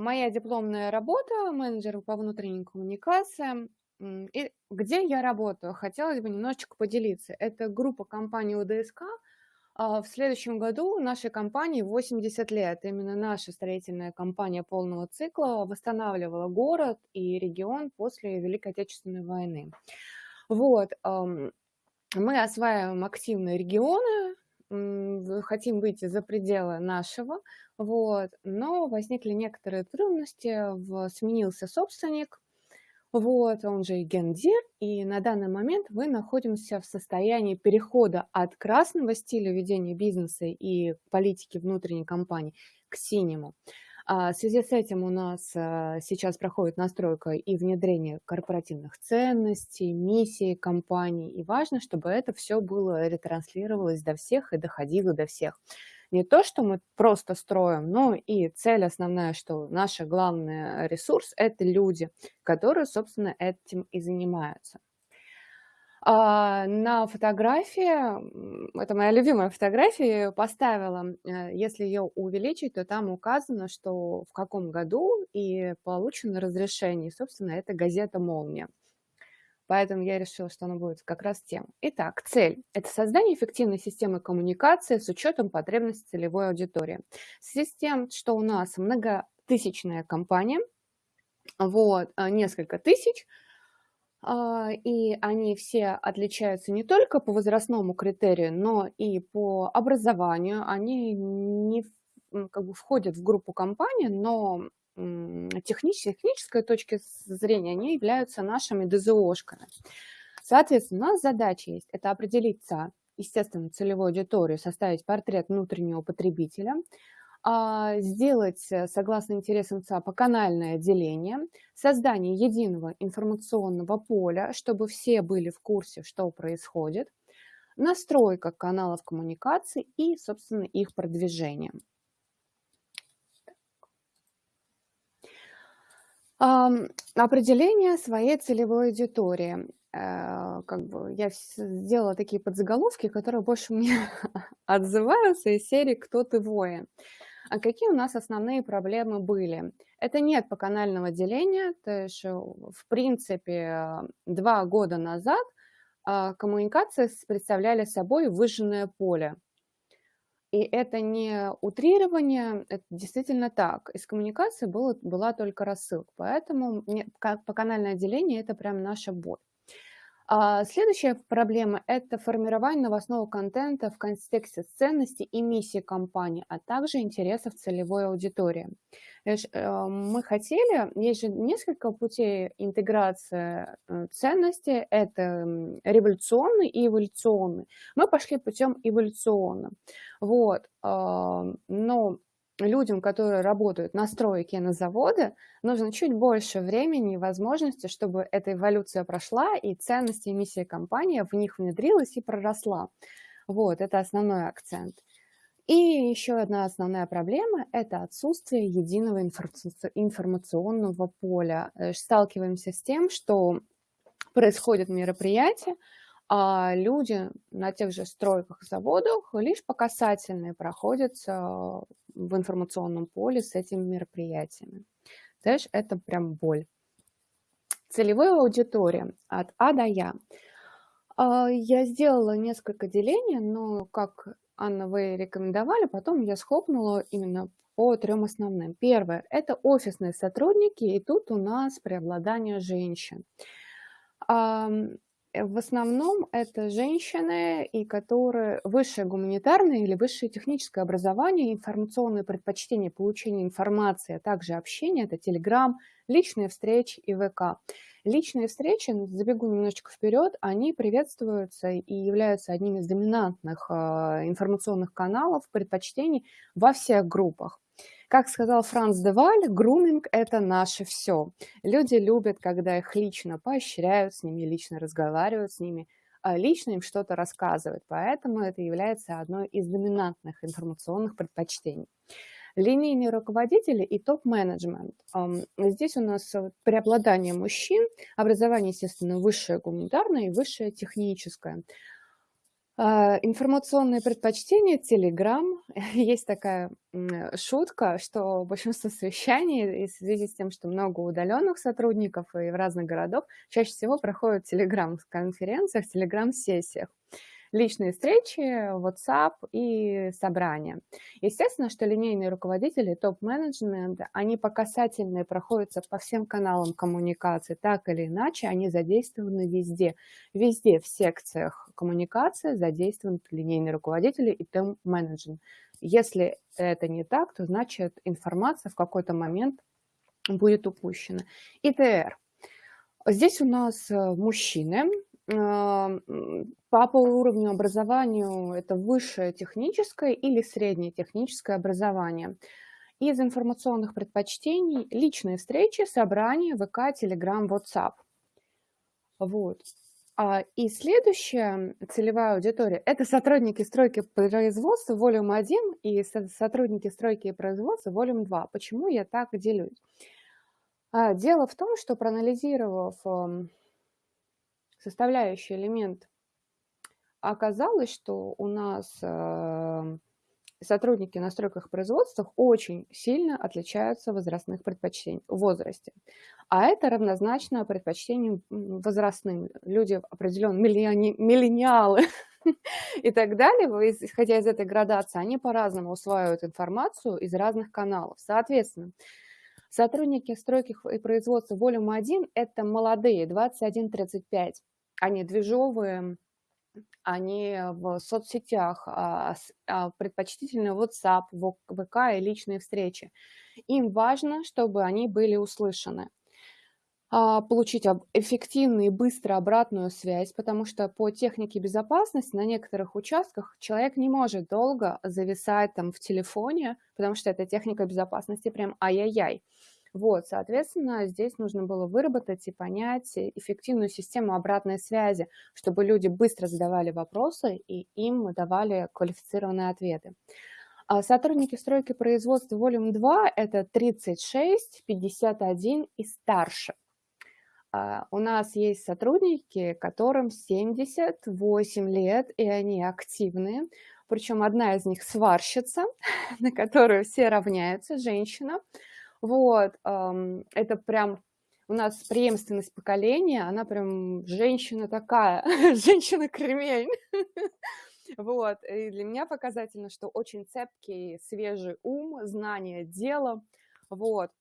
моя дипломная работа, менеджер по внутренним коммуникациям. И где я работаю? Хотелось бы немножечко поделиться. Это группа компании УДСК. А, в следующем году нашей компании 80 лет. Именно наша строительная компания полного цикла восстанавливала город и регион после Великой Отечественной войны. Вот. Мы осваиваем активно регионы, хотим выйти за пределы нашего, вот, но возникли некоторые трудности, в, сменился собственник, вот, он же и гендир, и на данный момент мы находимся в состоянии перехода от красного стиля ведения бизнеса и политики внутренней компании к синему. А, в связи с этим у нас а, сейчас проходит настройка и внедрение корпоративных ценностей, миссии компании. И важно, чтобы это все было ретранслировалось до всех и доходило до всех. Не то, что мы просто строим, но и цель основная, что наш главный ресурс – это люди, которые, собственно, этим и занимаются. А, на фотографии, это моя любимая фотография, поставила, э, если ее увеличить, то там указано, что в каком году и получено разрешение. Собственно, это газета «Молния». Поэтому я решила, что она будет как раз тем. Итак, цель – это создание эффективной системы коммуникации с учетом потребностей целевой аудитории. В связи с тем, что у нас многотысячная компания, вот, э, несколько тысяч – и они все отличаются не только по возрастному критерию, но и по образованию. Они не как бы входят в группу компаний, но технической, технической точки зрения они являются нашими ДЗОшками. Соответственно, у нас задача есть – это определиться, естественно, целевую аудиторию, составить портрет внутреннего потребителя – а, сделать, э, согласно интересам ЦАПа, канальное деление, создание единого информационного поля, чтобы все были в курсе, что происходит, настройка каналов коммуникации и, собственно, их продвижение. Определение своей целевой аудитории. Э, как бы я сделала такие подзаголовки, которые больше мне отзываются из серии «Кто ты воин?». А какие у нас основные проблемы были? Это нет поканального деления, то есть, э, в принципе, два года назад а, коммуникации представляли собой выжженное поле. И это не утрирование, это действительно так. Из коммуникации было, была только рассылка, поэтому поканальное деление – это прям наша боль. А, следующая проблема– это формирование новостного контента в контексте ценностей и миссии компании, а также интересов целевой аудитории. Э, мы хотели, есть же несколько путей интеграции э, ценностей, это революционный и эволюционный. Мы пошли путем эволюционным. Вот. Но людям, которые работают на стройке на заводы, нужно чуть больше времени и возможности, чтобы эта эволюция прошла, и ценности и миссия компании в них внедрилась и проросла. Вот, это основной акцент. И еще одна основная проблема – это отсутствие единого информационного поля. Э, сталкиваемся с тем, что происходят мероприятия, а люди на тех же стройках, заводах лишь по касательной проходятся в информационном поле с этими мероприятиями. Знаешь, это прям боль. Целевая аудитория от А до Я. А, я сделала несколько делений, но, как Анна, вы рекомендовали, потом я схлопнула именно по трем основным. Первое – это офисные сотрудники, и тут у нас преобладание женщин. Э, в основном это женщины, и которые высшее гуманитарное или высшее техническое образование, информационные предпочтения получения информации, а также общение, это Telegram, личные встречи и ВК. Личные встречи, забегу немножечко вперед, они приветствуются и являются одним из доминантных а, информационных каналов предпочтений во всех группах. Как сказал Франц Деваль, груминг – это наше все. Люди любят, когда их лично поощряют, с ними лично разговаривают, с ними а лично им что-то рассказывают. Поэтому это является одной из доминантных информационных предпочтений. Линейные руководители и топ-менеджмент. Здесь у нас преобладание мужчин, образование, естественно, высшее гуманитарное и высшее техническое. А, информационные предпочтения, Telegram. Есть такая шутка, что большинство совещаний, в связи с тем, что много удаленных сотрудников и в разных городах, чаще всего проходят в Telegram-конференциях, Telegram-сессиях личные встречи, WhatsApp и собрания. Естественно, что линейные руководители, топ-менеджмент, они по касательной проходятся по всем каналам коммуникации, так или иначе, они задействованы везде. Везде в секциях коммуникации задействованы линейные руководители и топ-менеджмент. Если это не так, то значит информация в какой-то момент будет упущена. ИТР. Здесь у нас э, мужчины, по уровню образованию это высшее техническое или среднее техническое образование. Из информационных предпочтений личные встречи, собрания, ВК, Телеграм, WhatsApp. Вот. А, и следующая целевая аудитория – это сотрудники стройки производства Volume 1 и сотрудники стройки и производства Volume 2. Почему я так делюсь? А, дело в том, что проанализировав составляющий элемент, оказалось, что у нас э, сотрудники на стройках и производствах очень сильно отличаются возрастных предпочтений в возрасте. А это равнозначно предпочтениям возрастным. Люди определенно миллиони, миллениалы и так далее, исходя из этой градации, они по-разному усваивают информацию из разных каналов. Соответственно, Сотрудники стройки и производства Volume 1 – это молодые, 21-35. Они движовые, они в соцсетях, а, а, предпочтительно WhatsApp, ВК и личные встречи. Им важно, чтобы они были услышаны а, получить эффективную и быстро обратную связь, потому что по технике безопасности на некоторых участках человек не может долго зависать там в телефоне, потому что эта техника безопасности прям ай-яй-яй. Вот, соответственно, здесь нужно было выработать и понять эффективную систему обратной связи, чтобы люди быстро задавали вопросы и им давали квалифицированные ответы. А сотрудники стройки производства Volume 2 – это 36, 51 и старше. А, у нас есть сотрудники, которым 78 лет, и они активные. Причем одна из них сварщица, на которую все равняются, женщина – вот, это прям у нас преемственность поколения, она прям женщина такая, женщина-кремень. Вот, и для меня показательно, что очень цепкий, свежий ум, знание дела, вот.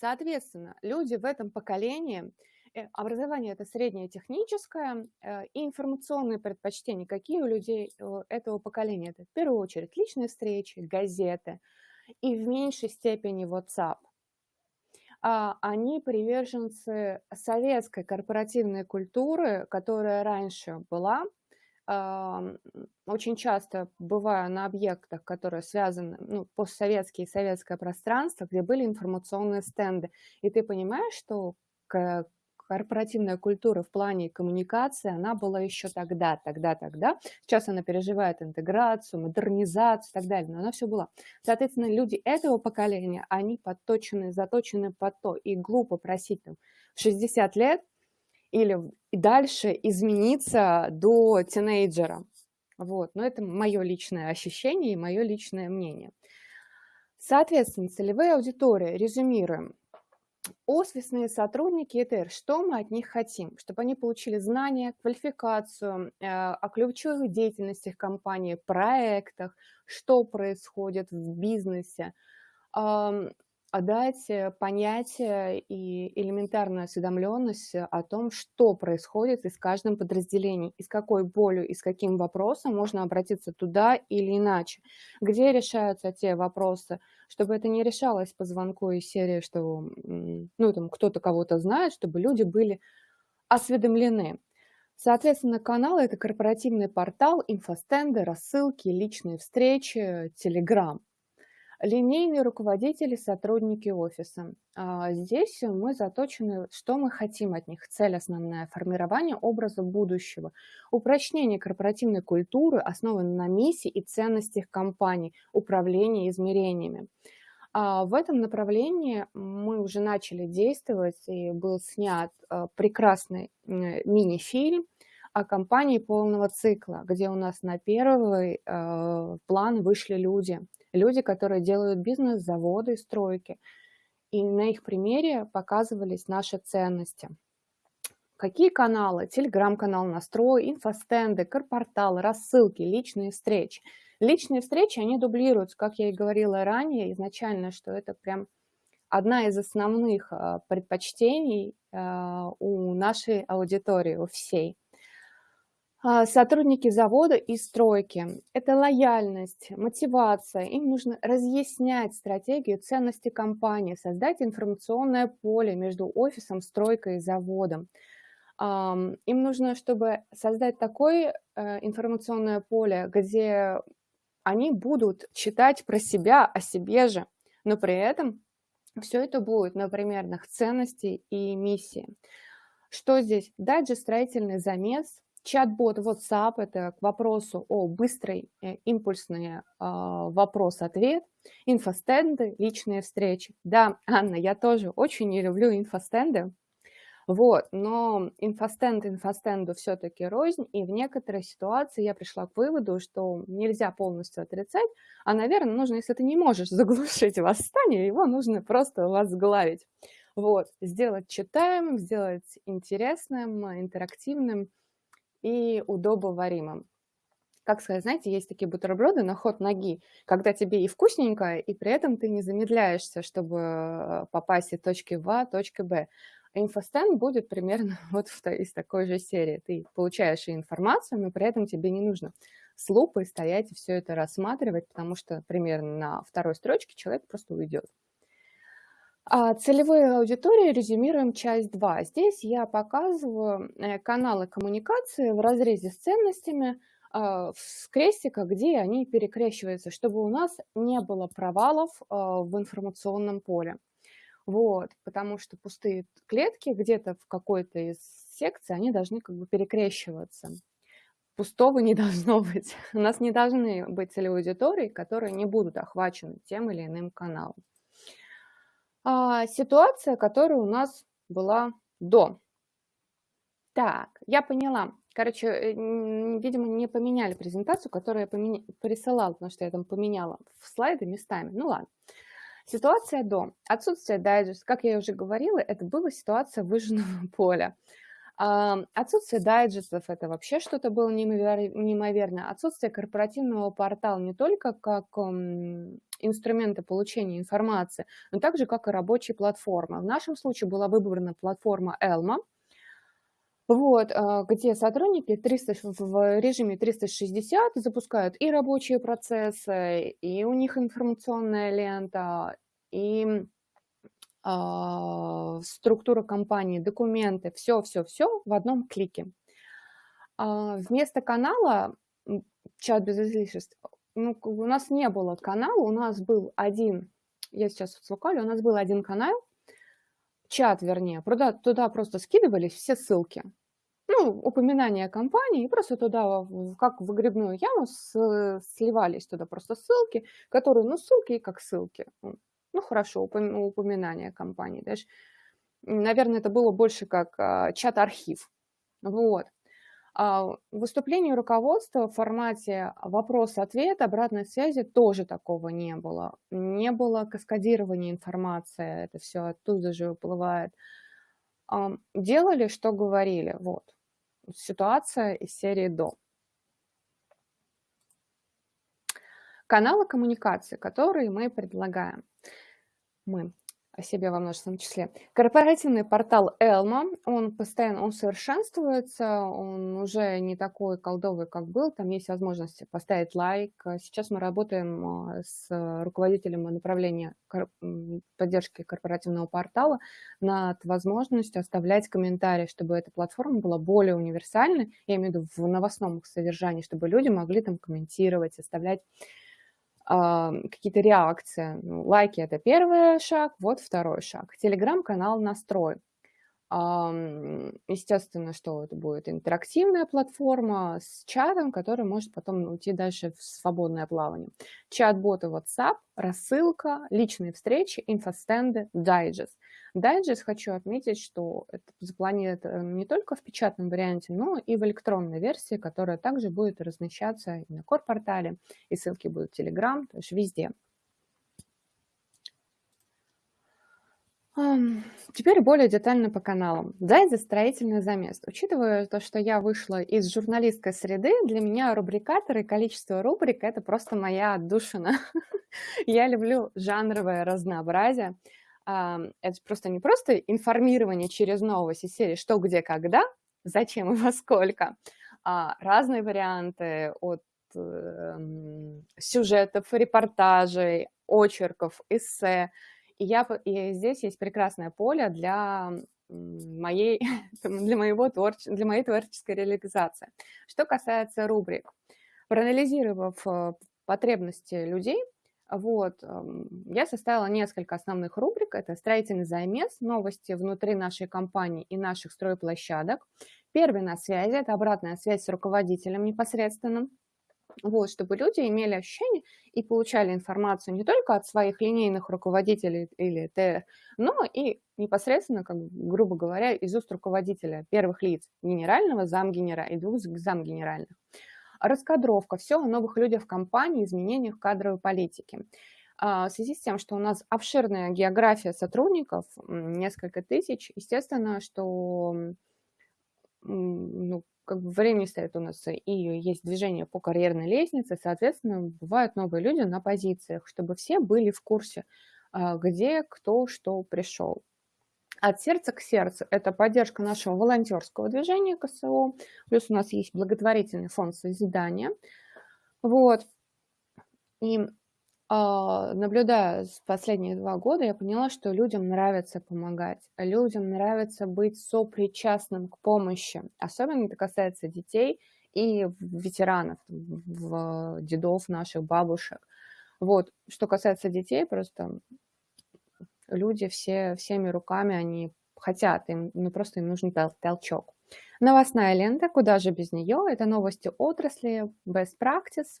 Соответственно, люди в этом поколении, э, образование это среднее техническое э, и информационные предпочтения, какие у людей э, этого поколения. Это в первую очередь личные встречи, газеты, и в меньшей степени WhatsApp. А, они приверженцы советской корпоративной культуры, которая раньше была, очень часто бывая на объектах, которые связаны, ну, постсоветские и советское пространство, где были информационные стенды. И ты понимаешь, что корпоративная культура в плане коммуникации, она была еще тогда, тогда, тогда. Сейчас она переживает интеграцию, модернизацию и так далее, но она все была. Соответственно, люди этого поколения, они подточены, заточены под то, и глупо просить там в 60 лет или дальше измениться до тинейджера. Вот, но это мое личное ощущение и мое личное мнение. Соответственно, целевые аудитории, резюмируем, Офисные сотрудники ЭТР, что мы от них хотим? Чтобы они получили знания, квалификацию э, о ключевых деятельностях компании, проектах, что происходит в бизнесе, дать э, понятие и элементарную осведомленность о том, что происходит и с каждым подразделением, и с какой болью, и с каким вопросом можно обратиться туда или иначе, где решаются те вопросы, чтобы это не решалось по звонку из серии, что ну, там кто-то кого-то знает, чтобы люди были осведомлены. Соответственно, канал – это корпоративный портал, инфостенды, рассылки, личные встречи, телеграм – Линейные руководители, сотрудники офиса. А, здесь мы заточены, что мы хотим от них. Цель основная – формирование образа будущего, упрочнение корпоративной культуры, основанной на миссии и ценностях компании, управление измерениями. А, в этом направлении мы уже начали действовать, и был снят а, прекрасный мини-фильм о компании полного цикла, где у нас на первый план вышли люди. Люди, которые делают бизнес, заводы, стройки. И на их примере показывались наши ценности. Какие каналы? Телеграм-канал «Настрой», инфостенды, корпорталы, рассылки, личные встречи. Личные встречи, они дублируются, как я и говорила ранее изначально, что это прям одна из основных а, предпочтений а, у нашей аудитории, у всей. А, сотрудники завода и стройки – это лояльность, мотивация. Им нужно разъяснять стратегию ценности компании, создать информационное поле между офисом, стройкой и заводом. Им нужно, чтобы создать такое э, информационное поле, где они будут читать про себя, о себе же, но при этом все это будет на примерных ценностей и миссии. Что здесь? Дальше строительный замес, чат-бот WhatsApp – это к вопросу о быстрой, э, импульсный э, вопрос-ответ, инфостенды, личные встречи. Да, Анна, я тоже очень не люблю инфостенды, вот, но инфостенд инфостенду все-таки рознь, и в некоторой ситуации я пришла к выводу, что нельзя полностью отрицать, а, наверное, нужно, если ты не можешь заглушить восстание, его нужно просто возглавить. Вот, сделать читаемым, сделать интересным, интерактивным и удобоваримым. Как сказать, знаете, есть такие бутерброды на ход ноги, когда тебе и вкусненько, и при этом ты не замедляешься, чтобы попасть из точки В, точки Б. Инфостенд будет примерно вот из такой же серии. Ты получаешь и информацию, но при этом тебе не нужно с лупой стоять и все это рассматривать, потому что примерно на второй строчке человек просто уйдет. А целевые аудитории резюмируем часть 2. Здесь я показываю э, каналы коммуникации в разрезе с ценностями а, в крестиках, где они перекрещиваются, чтобы у нас не было провалов а, в информационном поле. Вот, потому что пустые клетки где-то в какой-то из секций, они должны как бы перекрещиваться. Пустого не должно быть. У нас не должны быть целевой аудитории, которые не будут охвачены тем или иным каналом. А, ситуация, которая у нас была до. Так, я поняла. Короче, э, видимо, не поменяли презентацию, которую я поменя... присылала, потому что я там поменяла в слайды местами. Ну ладно. Ситуация до. Отсутствие дайджеста, как я уже говорила, это была ситуация выжженного поля. Отсутствие дайджестов – это вообще что-то было неимоверное. Отсутствие корпоративного портала не только как инструмента получения информации, но также как и рабочей платформы. В нашем случае была выбрана платформа Elma, вот, а, где сотрудники 300, в режиме 360 запускают и рабочие процессы, и у них информационная лента, и а, структура компании, документы, все-все-все в одном клике. А, вместо канала чат без излишеств, ну, у нас не было канала, у нас был один, я сейчас слукалю, у нас был один канал, чат, вернее, туда, туда просто скидывались все ссылки ну, упоминание компании, и просто туда, как в выгребную яму, с, сливались туда просто ссылки, которые, ну, ссылки как ссылки. Ну, хорошо, упоминание компании. Даже, наверное, это было больше как а, чат-архив. Вот. А выступление руководства в формате вопрос-ответ, обратной связи тоже такого не было. Не было каскадирования информации, это все оттуда же уплывает. Делали, что говорили, вот ситуация из серии «До». Каналы коммуникации, которые мы предлагаем. Мы о себе во множественном числе. Корпоративный портал Элма, он постоянно, он совершенствуется, он уже не такой колдовый, как был, там есть возможность поставить лайк. Сейчас мы работаем а, с руководителем направления поддержки корпоративного портала над возможностью оставлять комментарии, чтобы эта платформа была более универсальной, я имею в виду в новостном содержании, чтобы люди могли там комментировать, оставлять какие-то реакции. Ну, лайки – это первый шаг, вот второй шаг. Телеграм-канал «Настрой». Естественно, что это будет интерактивная платформа с чатом, который может потом уйти дальше в свободное плавание. Чат-боты WhatsApp, рассылка, личные встречи, инфостенды, дайджест. Дайджест хочу отметить, что это запланировано не только в печатном варианте, но и в электронной версии, которая также будет размещаться и на Core-портале, и ссылки будут в Telegram, то есть везде. Теперь более детально по каналам. Дайзе строительный замес. Учитывая то, что я вышла из журналистской среды, для меня рубрикаторы, количество рубрик– это просто моя отдушина. Я люблю жанровое разнообразие. Это просто не просто информирование через новости серии «Что, где, когда», «Зачем и во сколько», а разные варианты от эм, сюжетов, репортажей, очерков, эссе – и, я, и здесь есть прекрасное поле для моей, для, моего творче, для моей творческой реализации. Что касается рубрик, проанализировав э, потребности людей, вот, я составила несколько основных рубрик. Это строительный замес, новости внутри нашей компании и наших стройплощадок. Первый на связи – это обратная связь с руководителем непосредственным вот, чтобы люди имели ощущение и получали информацию не только от своих линейных руководителей или ТР, но и непосредственно, как, грубо говоря, из уст руководителя первых лиц, генерального, замгенера и двух замгенеральных. Раскадровка, все о новых людях в компании, изменениях кадровой политики. А, в связи с тем, что у нас обширная география сотрудников, несколько тысяч, естественно, что ну, как бы времени стоит у нас и есть движение по карьерной лестнице, соответственно, бывают новые люди на позициях, чтобы все были в курсе, а, где, кто, что пришел. От сердца к сердцу – это поддержка нашего волонтерского движения КСО, плюс у нас есть благотворительный фонд созидания. Вот. И а, наблюдая последние два года, я поняла, что людям нравится помогать, людям нравится быть сопричастным к помощи. Особенно это касается детей и ветеранов, в дедов наших, бабушек. Вот, что касается детей, просто люди все, всеми руками, они хотят, им, ну просто им нужен тол толчок. Новостная лента, куда же без нее, это новости отрасли, best practice –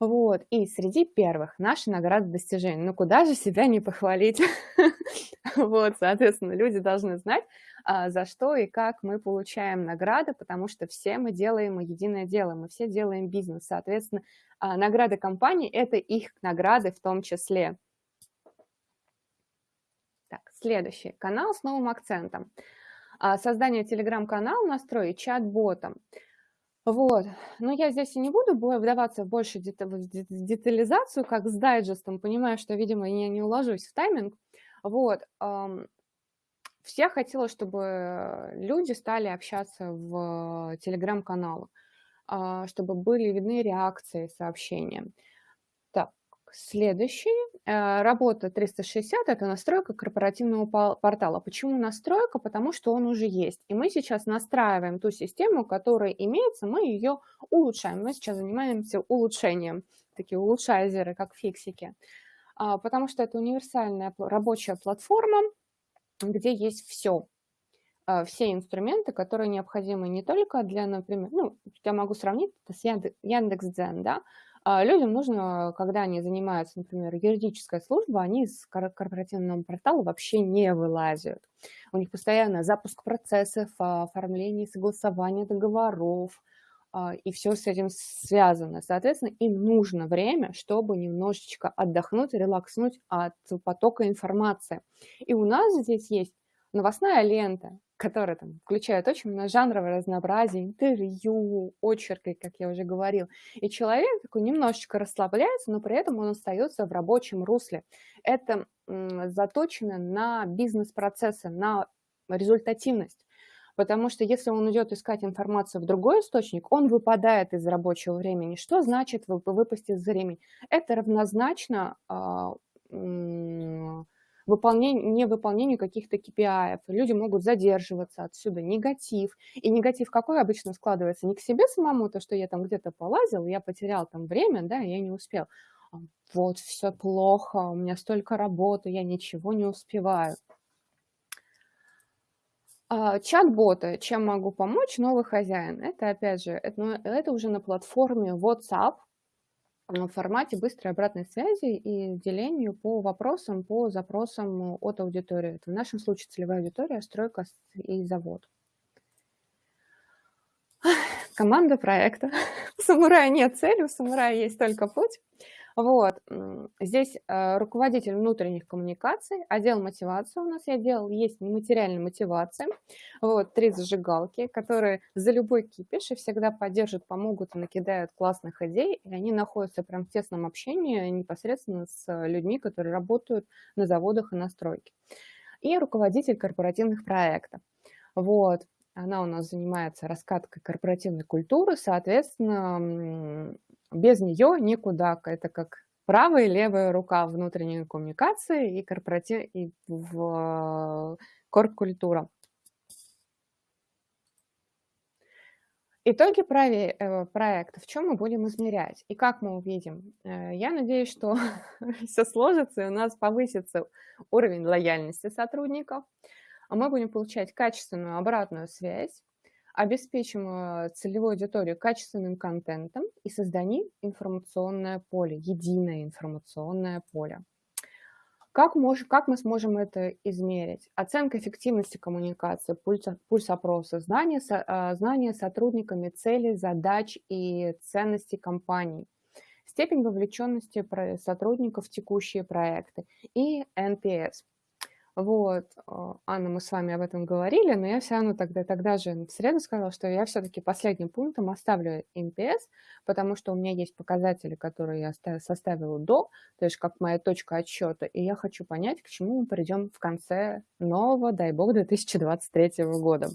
вот, и среди первых наши награды достижений. Ну, куда же себя не похвалить? Вот, соответственно, люди должны знать, а, за что и как мы получаем награды, потому что все мы делаем единое дело, мы все делаем бизнес. Соответственно, а, награды компании – это их награды в том числе. Так, следующий канал с новым акцентом. А, создание телеграм-канала, настрой чат-ботом. Вот. Но я здесь и не буду вдаваться в больше детализацию, как с дайджестом, понимаю, что, видимо, я не уложусь в тайминг. Вот. Все хотела, чтобы люди стали общаться в телеграм-каналах, а, чтобы были видны реакции, сообщения. Следующий. Э, работа 360 – это настройка корпоративного портала. Почему настройка? Потому что он уже есть. И мы сейчас настраиваем ту систему, которая имеется, мы ее улучшаем. Мы сейчас занимаемся улучшением, такие улучшайзеры, как фиксики. А, потому что это универсальная рабочая платформа, где есть все. А, все инструменты, которые необходимы не только для, например, ну, я могу сравнить это с Яндекс.Дзен, да, людям нужно, когда они занимаются, например, юридической службой, они из корпоративного портала вообще не вылазят. У них постоянно запуск процессов, а, оформление, согласование договоров, а, и все с этим связано. Соответственно, им нужно время, чтобы немножечко отдохнуть, релакснуть от потока информации. И у нас здесь есть новостная лента, которая там включает очень много жанровое разнообразие, интервью, очерки, как я уже говорил. И человек такой немножечко расслабляется, но при этом он остается в рабочем русле. Это заточено на бизнес-процессы, на результативность. Потому что если он идет искать информацию в другой источник, он выпадает из рабочего времени. Что значит выпасть из времени? Это равнозначно выполнение, невыполнению каких-то KPI. Люди могут задерживаться отсюда, негатив. И негатив какой обычно складывается? Не к себе самому, то, что я там где-то полазил, я потерял там время, да, я не успел. А вот, все плохо, у меня столько работы, я ничего не успеваю. А, чат-боты, чем могу помочь новый хозяин? Это, опять же, это, ну, это уже на платформе WhatsApp, в формате быстрой обратной связи и делению по вопросам, по запросам от аудитории. Это в нашем случае целевая аудитория, стройка и завод. Команда проекта. У самурая нет цели, у самурая есть только путь. Вот. Здесь э, руководитель внутренних коммуникаций, отдел мотивации у нас я делал, есть нематериальная мотивация. Вот, три зажигалки, которые за любой кипиш и всегда поддержат, помогут и накидают классных идей, и они находятся прям в тесном общении непосредственно с людьми, которые работают на заводах и на стройке. И руководитель корпоративных проектов. Вот. Она у нас занимается раскаткой корпоративной культуры, соответственно, без нее никуда. Это как правая и левая рука внутренней коммуникации и, корпоратив... и в корп-культура. Итоги э, проекта. В чем мы будем измерять и как мы увидим? Э, я надеюсь, что все сложится, и у нас повысится уровень лояльности сотрудников, а мы будем получать качественную обратную связь, обеспечим э, целевую аудиторию качественным контентом и создадим информационное поле, единое информационное поле. Как, мож, как мы сможем это измерить? Оценка эффективности коммуникации, пульс, пульс опроса, знание, со, а, знание сотрудниками целей, задач и ценностей компании, степень вовлеченности сотрудников в текущие проекты и NPS – вот, а, Анна, мы с вами об этом говорили, но я все равно тогда, тогда же в среду сказала, что я все-таки последним пунктом оставлю NPS, потому что у меня есть показатели, которые я составила до, то есть как моя точка отсчета, и я хочу понять, к чему мы придем в конце нового, дай бог, 2023 года.